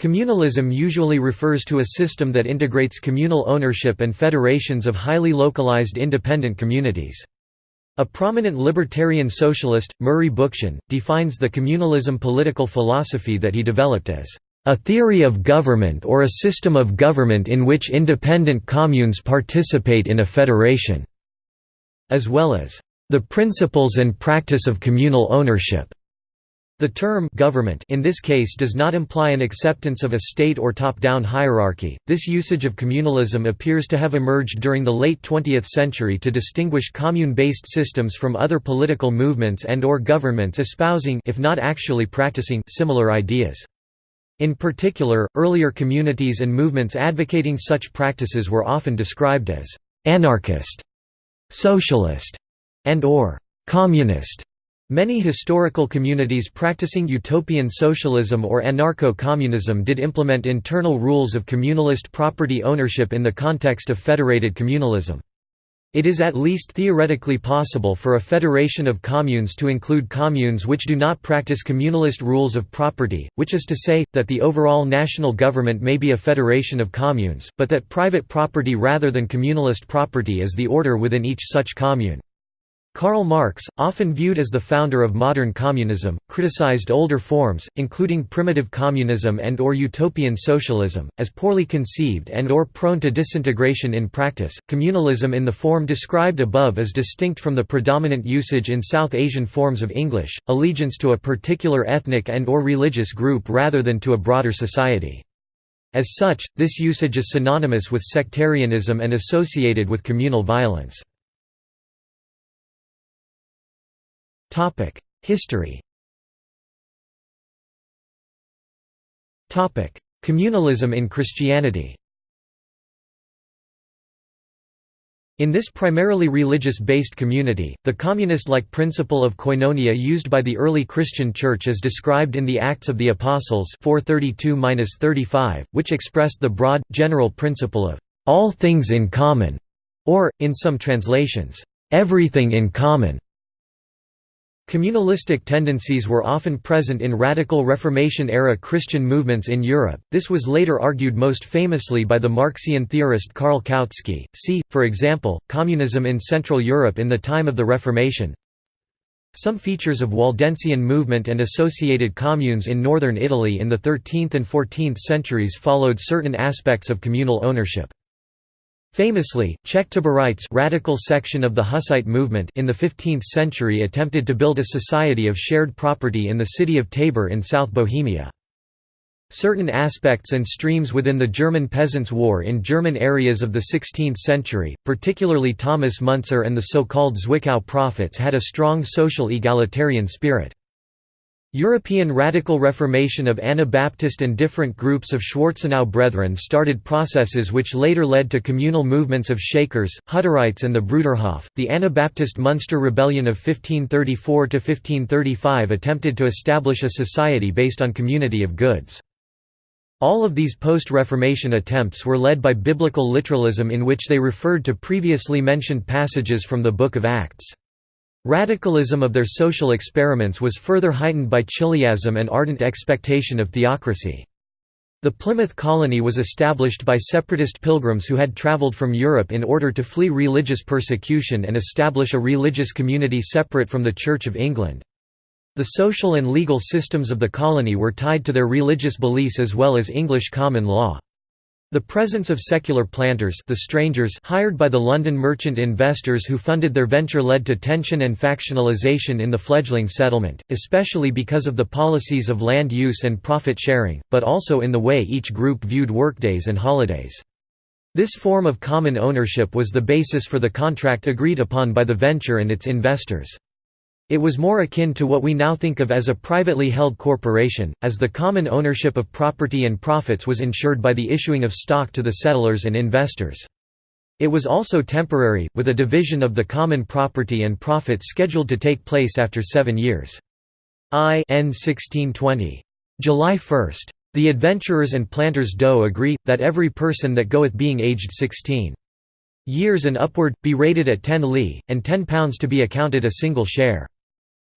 Communalism usually refers to a system that integrates communal ownership and federations of highly localized independent communities. A prominent libertarian socialist, Murray Bookchin, defines the communalism political philosophy that he developed as a theory of government or a system of government in which independent communes participate in a federation", as well as the principles and practice of communal ownership. The term government in this case does not imply an acceptance of a state or top-down hierarchy. This usage of communalism appears to have emerged during the late 20th century to distinguish commune-based systems from other political movements and or governments espousing if not actually practicing similar ideas. In particular, earlier communities and movements advocating such practices were often described as anarchist, socialist, and or communist. Many historical communities practicing utopian socialism or anarcho-communism did implement internal rules of communalist property ownership in the context of federated communalism. It is at least theoretically possible for a federation of communes to include communes which do not practice communalist rules of property, which is to say, that the overall national government may be a federation of communes, but that private property rather than communalist property is the order within each such commune. Karl Marx, often viewed as the founder of modern communism, criticized older forms, including primitive communism and or utopian socialism, as poorly conceived and or prone to disintegration in practice. Communalism in the form described above is distinct from the predominant usage in South Asian forms of English, allegiance to a particular ethnic and or religious group rather than to a broader society. As such, this usage is synonymous with sectarianism and associated with communal violence. History. Topic: Communalism in Christianity. In this primarily religious-based community, the communist-like principle of koinonia used by the early Christian Church is described in the Acts of the Apostles 432–35, which expressed the broad, general principle of «all things in common», or, in some translations, «everything in common». Communalistic tendencies were often present in radical Reformation-era Christian movements in Europe, this was later argued most famously by the Marxian theorist Karl Kautsky. See, for example, communism in Central Europe in the time of the Reformation Some features of Waldensian movement and associated communes in northern Italy in the 13th and 14th centuries followed certain aspects of communal ownership. Famously, Czech Taborites radical section of the Hussite movement in the 15th century attempted to build a society of shared property in the city of Tabor in South Bohemia. Certain aspects and streams within the German Peasants' War in German areas of the 16th century, particularly Thomas Müntzer and the so-called Zwickau prophets had a strong social egalitarian spirit. European radical reformation of Anabaptist and different groups of Schwarzenau Brethren started processes which later led to communal movements of Shakers, Hutterites and the Bruderhof. The Anabaptist Munster Rebellion of 1534 to 1535 attempted to establish a society based on community of goods. All of these post-Reformation attempts were led by biblical literalism in which they referred to previously mentioned passages from the Book of Acts. Radicalism of their social experiments was further heightened by chiliasm and ardent expectation of theocracy. The Plymouth colony was established by separatist pilgrims who had travelled from Europe in order to flee religious persecution and establish a religious community separate from the Church of England. The social and legal systems of the colony were tied to their religious beliefs as well as English common law. The presence of secular planters the strangers hired by the London merchant investors who funded their venture led to tension and factionalization in the fledgling settlement, especially because of the policies of land use and profit sharing, but also in the way each group viewed workdays and holidays. This form of common ownership was the basis for the contract agreed upon by the venture and its investors. It was more akin to what we now think of as a privately held corporation, as the common ownership of property and profits was ensured by the issuing of stock to the settlers and investors. It was also temporary, with a division of the common property and profit scheduled to take place after seven years. I N 1620. July 1. The adventurers and planters do agree, that every person that goeth being aged sixteen years and upward, be rated at ten li, and ten pounds to be accounted a single share.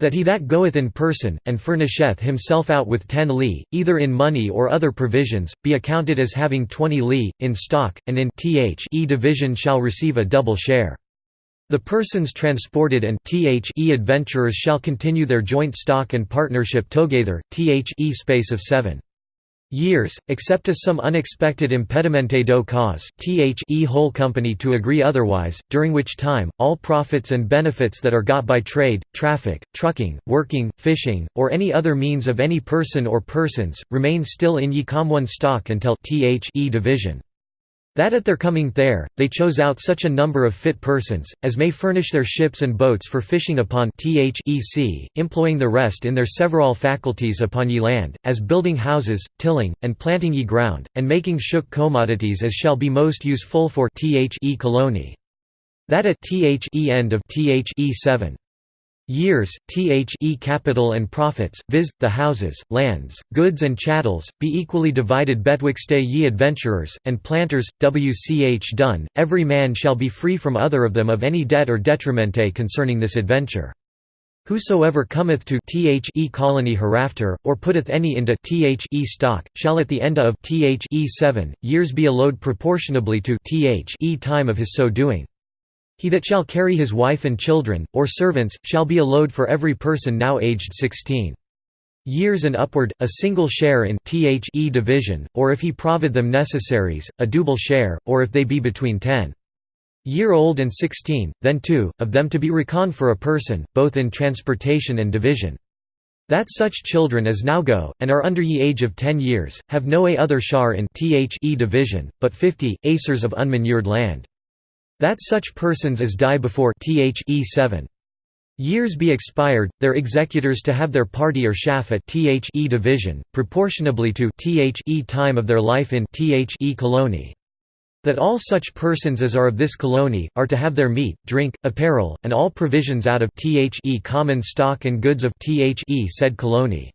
That he that goeth in person, and furnisheth himself out with ten li, either in money or other provisions, be accounted as having twenty li, in stock, and in th e division shall receive a double share. The persons transported and th e adventurers shall continue their joint stock and partnership together, th e space of seven years, except as some unexpected impedimente do cause the whole company to agree otherwise, during which time, all profits and benefits that are got by trade, traffic, trucking, working, fishing, or any other means of any person or persons, remain still in ye common stock until the division. That at their coming there, they chose out such a number of fit persons, as may furnish their ships and boats for fishing upon thec, employing the rest in their several faculties upon ye land, as building houses, tilling, and planting ye ground, and making shook commodities as shall be most useful for thec colony. That at thec end of thec 7 years, the capital and profits, viz., the houses, lands, goods and chattels, be equally divided betwixt ye adventurers, and planters, wch done, every man shall be free from other of them of any debt or detrimente concerning this adventure. Whosoever cometh to the colony hereafter, or putteth any into the stock, shall at the end of the seven years be allowed proportionably to the time of his so doing. He that shall carry his wife and children, or servants, shall be a load for every person now aged sixteen years and upward, a single share in the division, or if he provide them necessaries, a double share, or if they be between ten year old and sixteen, then two, of them to be reckoned for a person, both in transportation and division. That such children as now go, and are under ye age of ten years, have no a other shar in the division, but fifty, acres of unmanured land. That such persons as die before the 7 years be expired, their executors to have their party or shaft at the division, proportionably to the time of their life in the colony. That all such persons as are of this colony, are to have their meat, drink, apparel, and all provisions out of the common stock and goods of the said colony.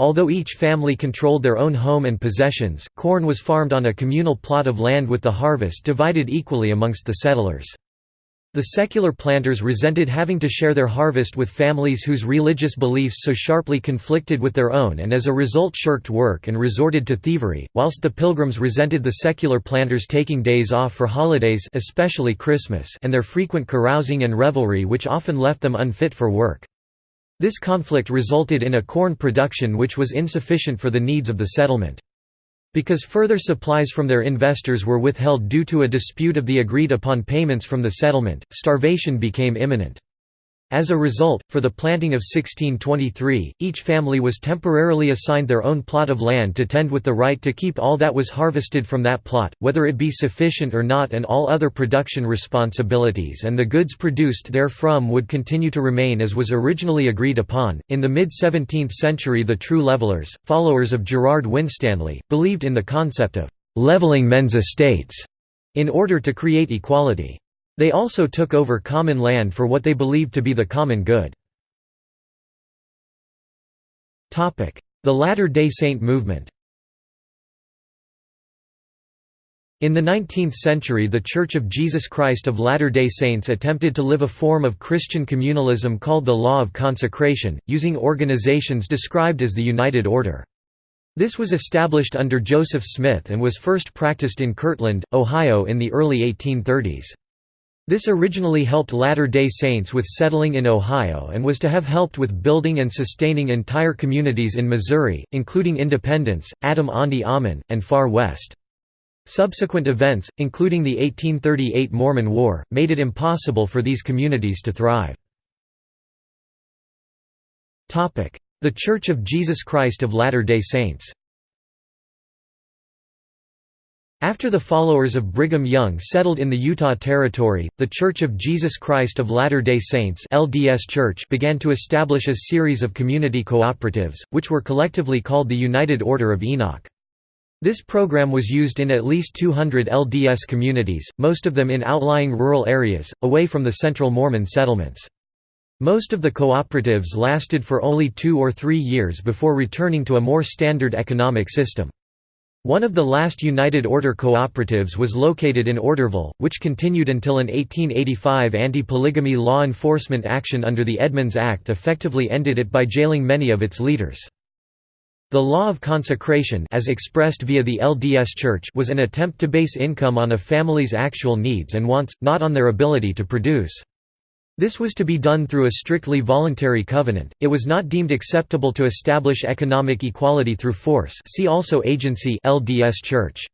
Although each family controlled their own home and possessions, corn was farmed on a communal plot of land with the harvest divided equally amongst the settlers. The secular planters resented having to share their harvest with families whose religious beliefs so sharply conflicted with their own and as a result shirked work and resorted to thievery, whilst the pilgrims resented the secular planters taking days off for holidays especially Christmas and their frequent carousing and revelry which often left them unfit for work. This conflict resulted in a corn production which was insufficient for the needs of the settlement. Because further supplies from their investors were withheld due to a dispute of the agreed upon payments from the settlement, starvation became imminent. As a result, for the planting of 1623, each family was temporarily assigned their own plot of land to tend with the right to keep all that was harvested from that plot, whether it be sufficient or not and all other production responsibilities and the goods produced therefrom would continue to remain as was originally agreed upon. In the mid-17th century the true levelers, followers of Gerard Winstanley, believed in the concept of «leveling men's estates» in order to create equality. They also took over common land for what they believed to be the common good. The Latter-day Saint movement In the 19th century the Church of Jesus Christ of Latter-day Saints attempted to live a form of Christian communalism called the Law of Consecration, using organizations described as the United Order. This was established under Joseph Smith and was first practiced in Kirtland, Ohio in the early 1830s. This originally helped Latter-day Saints with settling in Ohio and was to have helped with building and sustaining entire communities in Missouri, including Independence, Adam-ondi-Ahman, and Far West. Subsequent events, including the 1838 Mormon War, made it impossible for these communities to thrive. The Church of Jesus Christ of Latter-day Saints after the followers of Brigham Young settled in the Utah Territory, the Church of Jesus Christ of Latter-day Saints LDS Church began to establish a series of community cooperatives, which were collectively called the United Order of Enoch. This program was used in at least 200 LDS communities, most of them in outlying rural areas, away from the central Mormon settlements. Most of the cooperatives lasted for only two or three years before returning to a more standard economic system. One of the last United Order cooperatives was located in Orderville, which continued until an 1885 anti-polygamy law enforcement action under the Edmunds Act effectively ended it by jailing many of its leaders. The law of consecration as expressed via the LDS Church was an attempt to base income on a family's actual needs and wants, not on their ability to produce. This was to be done through a strictly voluntary covenant. It was not deemed acceptable to establish economic equality through force. See also agency LDS Church.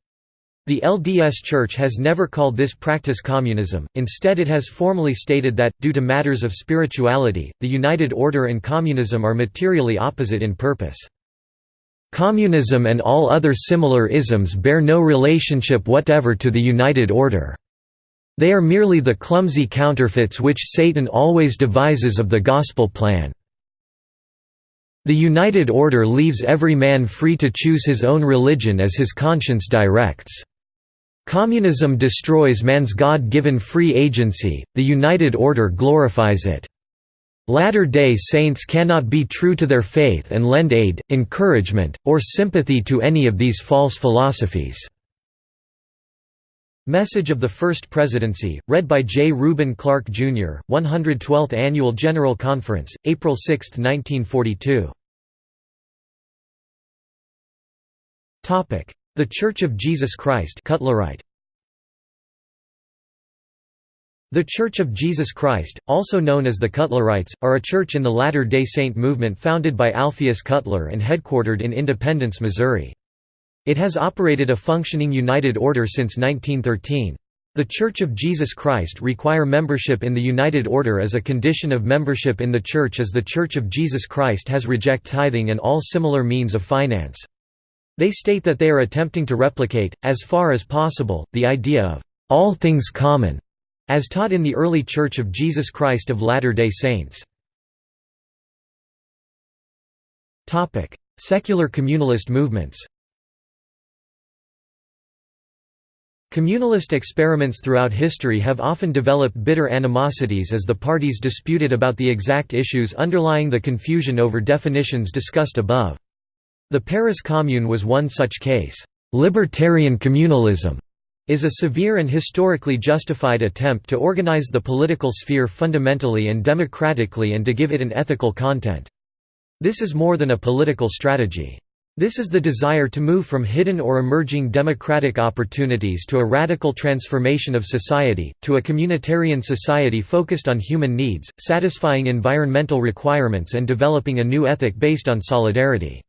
The LDS Church has never called this practice communism, instead it has formally stated that, due to matters of spirituality, the United Order and communism are materially opposite in purpose. Communism and all other similar isms bear no relationship whatever to the United Order. They are merely the clumsy counterfeits which Satan always devises of the gospel plan. The United Order leaves every man free to choose his own religion as his conscience directs. Communism destroys man's God-given free agency, the United Order glorifies it. Latter-day Saints cannot be true to their faith and lend aid, encouragement, or sympathy to any of these false philosophies. Message of the First Presidency, read by J. Reuben Clark, Jr., 112th Annual General Conference, April 6, 1942. The Church of Jesus Christ Cutlerite. The Church of Jesus Christ, also known as the Cutlerites, are a church in the Latter-day Saint movement founded by Alpheus Cutler and headquartered in Independence, Missouri. It has operated a functioning United Order since 1913. The Church of Jesus Christ require membership in the United Order as a condition of membership in the Church as the Church of Jesus Christ has reject tithing and all similar means of finance. They state that they are attempting to replicate, as far as possible, the idea of all things common, as taught in the early Church of Jesus Christ of Latter-day Saints. Secular communalist movements Communalist experiments throughout history have often developed bitter animosities as the parties disputed about the exact issues underlying the confusion over definitions discussed above. The Paris Commune was one such case. Libertarian communalism is a severe and historically justified attempt to organize the political sphere fundamentally and democratically and to give it an ethical content. This is more than a political strategy. This is the desire to move from hidden or emerging democratic opportunities to a radical transformation of society, to a communitarian society focused on human needs, satisfying environmental requirements and developing a new ethic based on solidarity.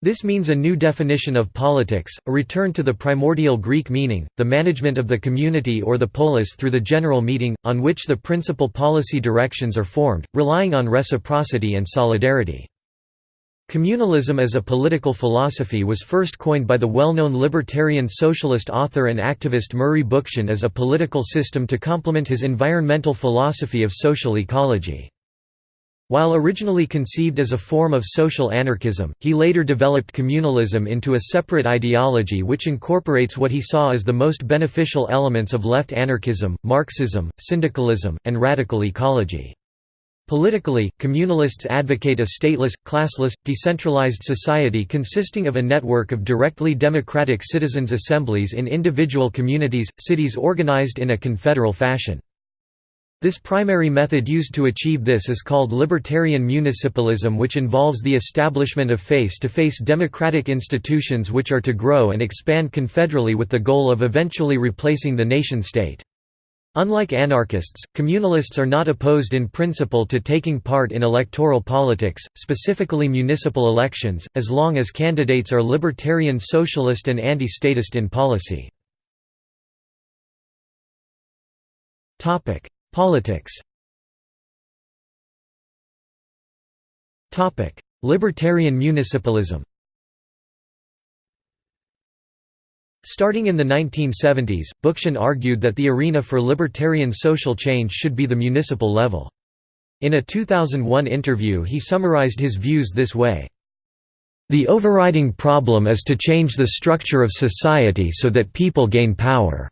This means a new definition of politics, a return to the primordial Greek meaning, the management of the community or the polis through the general meeting, on which the principal policy directions are formed, relying on reciprocity and solidarity. Communalism as a political philosophy was first coined by the well-known libertarian socialist author and activist Murray Bookchin as a political system to complement his environmental philosophy of social ecology. While originally conceived as a form of social anarchism, he later developed communalism into a separate ideology which incorporates what he saw as the most beneficial elements of left anarchism, Marxism, syndicalism, and radical ecology. Politically, communalists advocate a stateless, classless, decentralized society consisting of a network of directly democratic citizens' assemblies in individual communities, cities organized in a confederal fashion. This primary method used to achieve this is called libertarian municipalism which involves the establishment of face-to-face -face democratic institutions which are to grow and expand confederally with the goal of eventually replacing the nation-state. Unlike anarchists, communalists are not opposed in principle to taking part in electoral politics, specifically municipal elections, as long as candidates are libertarian socialist and anti-statist in policy. Politics Libertarian municipalism Starting in the 1970s, Bookchin argued that the arena for libertarian social change should be the municipal level. In a 2001 interview he summarized his views this way. The overriding problem is to change the structure of society so that people gain power.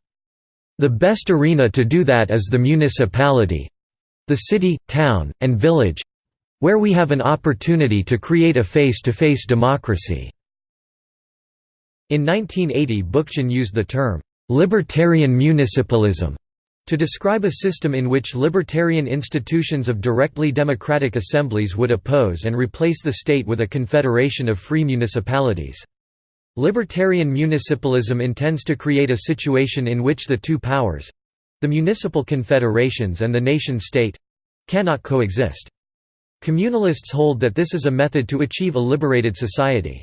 The best arena to do that is the municipality—the city, town, and village—where we have an opportunity to create a face-to-face -face democracy. In 1980 Bookchin used the term, "'libertarian municipalism' to describe a system in which libertarian institutions of directly democratic assemblies would oppose and replace the state with a confederation of free municipalities. Libertarian municipalism intends to create a situation in which the two powers—the municipal confederations and the nation-state—cannot coexist. Communalists hold that this is a method to achieve a liberated society.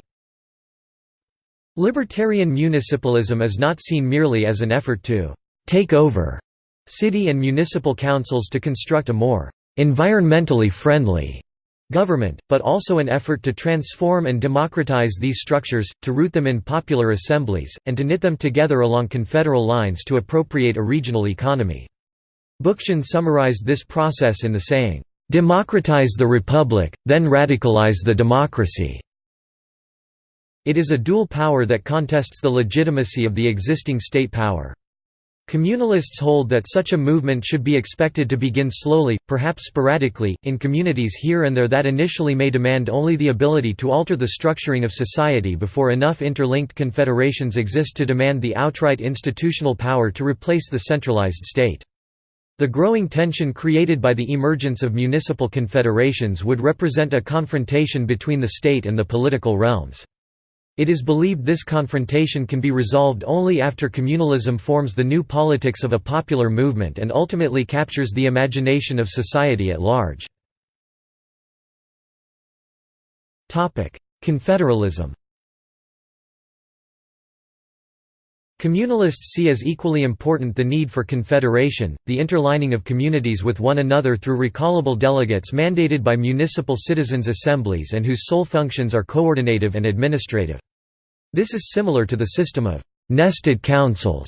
Libertarian municipalism is not seen merely as an effort to «take over» city and municipal councils to construct a more «environmentally friendly» government, but also an effort to transform and democratize these structures, to root them in popular assemblies, and to knit them together along confederal lines to appropriate a regional economy. Bookchin summarized this process in the saying, "'Democratize the republic, then radicalize the democracy'". It is a dual power that contests the legitimacy of the existing state power. Communalists hold that such a movement should be expected to begin slowly, perhaps sporadically, in communities here and there that initially may demand only the ability to alter the structuring of society before enough interlinked confederations exist to demand the outright institutional power to replace the centralized state. The growing tension created by the emergence of municipal confederations would represent a confrontation between the state and the political realms. It is believed this confrontation can be resolved only after communalism forms the new politics of a popular movement and ultimately captures the imagination of society at large. Confederalism Communalists see as equally important the need for confederation, the interlining of communities with one another through recallable delegates mandated by municipal citizens' assemblies and whose sole functions are coordinative and administrative. This is similar to the system of «nested councils»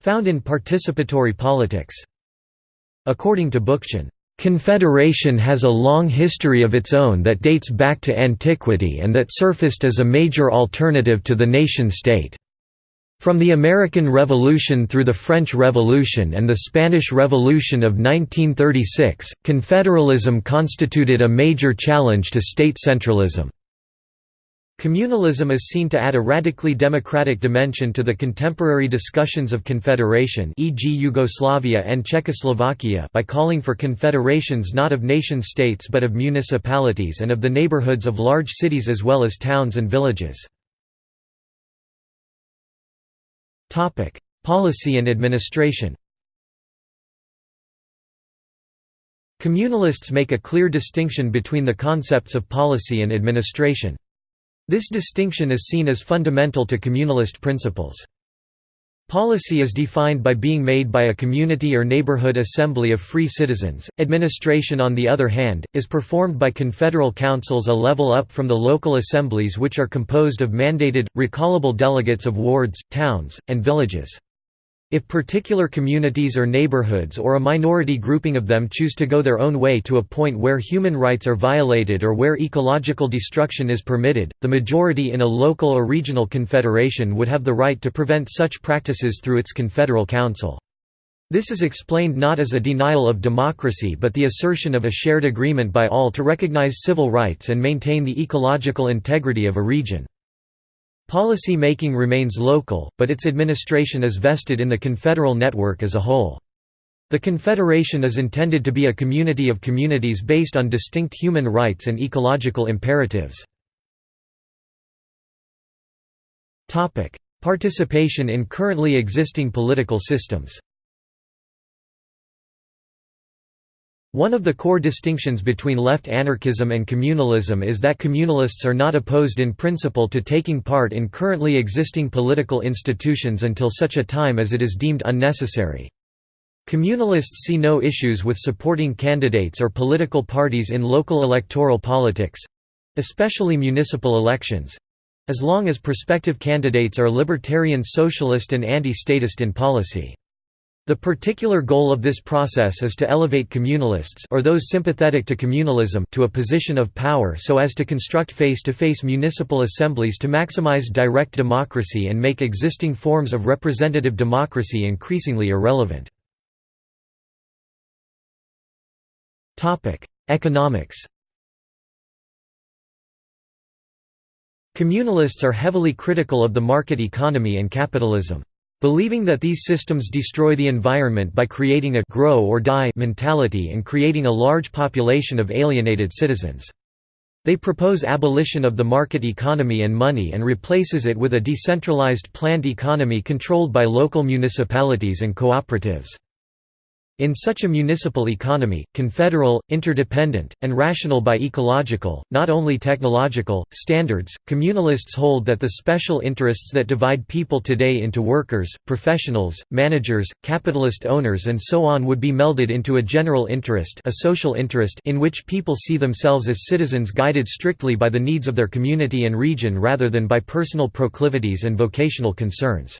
found in participatory politics. According to Bookchin, Confederation has a long history of its own that dates back to antiquity and that surfaced as a major alternative to the nation-state. From the American Revolution through the French Revolution and the Spanish Revolution of 1936, confederalism constituted a major challenge to state centralism. Communalism is seen to add a radically democratic dimension to the contemporary discussions of confederation e.g. Yugoslavia and Czechoslovakia by calling for confederations not of nation-states but of municipalities and of the neighborhoods of large cities as well as towns and villages. Policy and administration Communalists make a clear distinction between the concepts of policy and administration. This distinction is seen as fundamental to communalist principles. Policy is defined by being made by a community or neighborhood assembly of free citizens. Administration, on the other hand, is performed by confederal councils a level up from the local assemblies, which are composed of mandated, recallable delegates of wards, towns, and villages. If particular communities or neighborhoods or a minority grouping of them choose to go their own way to a point where human rights are violated or where ecological destruction is permitted, the majority in a local or regional confederation would have the right to prevent such practices through its confederal council. This is explained not as a denial of democracy but the assertion of a shared agreement by all to recognize civil rights and maintain the ecological integrity of a region. Policy making remains local, but its administration is vested in the confederal network as a whole. The Confederation is intended to be a community of communities based on distinct human rights and ecological imperatives. Participation in currently existing political systems One of the core distinctions between left anarchism and communalism is that communalists are not opposed in principle to taking part in currently existing political institutions until such a time as it is deemed unnecessary. Communalists see no issues with supporting candidates or political parties in local electoral politics—especially municipal elections—as long as prospective candidates are libertarian socialist and anti-statist in policy. The particular goal of this process is to elevate communalists or those sympathetic to communalism to a position of power so as to construct face-to-face -face municipal assemblies to maximize direct democracy and make existing forms of representative democracy increasingly irrelevant. Economics Communalists are heavily critical of the market economy and capitalism. Believing that these systems destroy the environment by creating a «grow or die» mentality and creating a large population of alienated citizens. They propose abolition of the market economy and money and replaces it with a decentralized planned economy controlled by local municipalities and cooperatives. In such a municipal economy, confederal, interdependent, and rational by ecological, not only technological, standards, communalists hold that the special interests that divide people today into workers, professionals, managers, capitalist owners and so on would be melded into a general interest a social interest in which people see themselves as citizens guided strictly by the needs of their community and region rather than by personal proclivities and vocational concerns.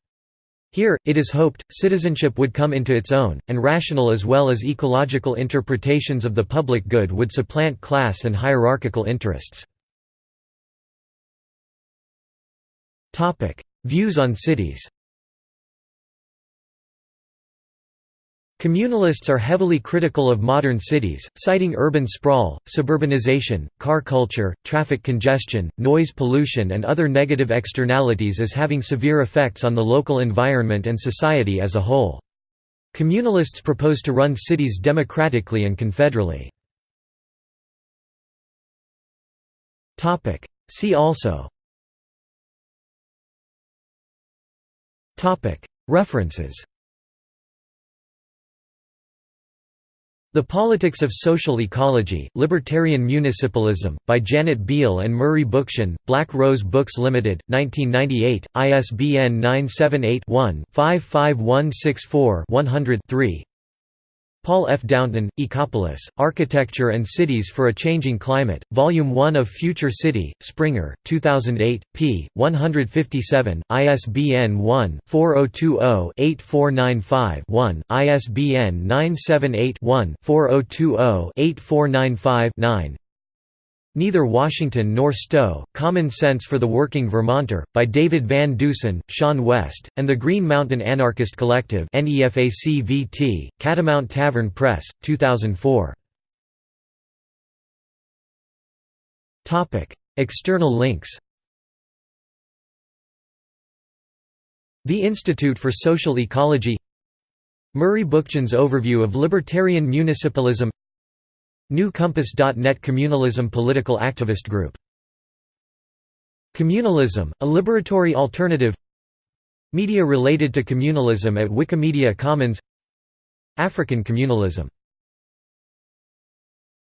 Here, it is hoped, citizenship would come into its own, and rational as well as ecological interpretations of the public good would supplant class and hierarchical interests. Views on cities Communalists are heavily critical of modern cities, citing urban sprawl, suburbanization, car culture, traffic congestion, noise pollution and other negative externalities as having severe effects on the local environment and society as a whole. Communalists propose to run cities democratically and confederally. See also References The Politics of Social Ecology, Libertarian Municipalism, by Janet Biehl and Murray Bookchin, Black Rose Books Limited, 1998, ISBN 978 one 55164 100 3 Paul F. Downton, Ecopolis, Architecture and Cities for a Changing Climate, Volume 1 of Future City, Springer, 2008, p. 157, ISBN 1-4020-8495-1, ISBN 978-1-4020-8495-9 Neither Washington nor Stowe, Common Sense for the Working Vermonter, by David Van Deusen, Sean West, and the Green Mountain Anarchist Collective Catamount Tavern Press, 2004. External links. The Institute for Social Ecology. Murray Bookchin's overview of libertarian municipalism NewCompass.net Communalism political activist group. Communalism, a liberatory alternative. Media related to communalism at Wikimedia Commons. African communalism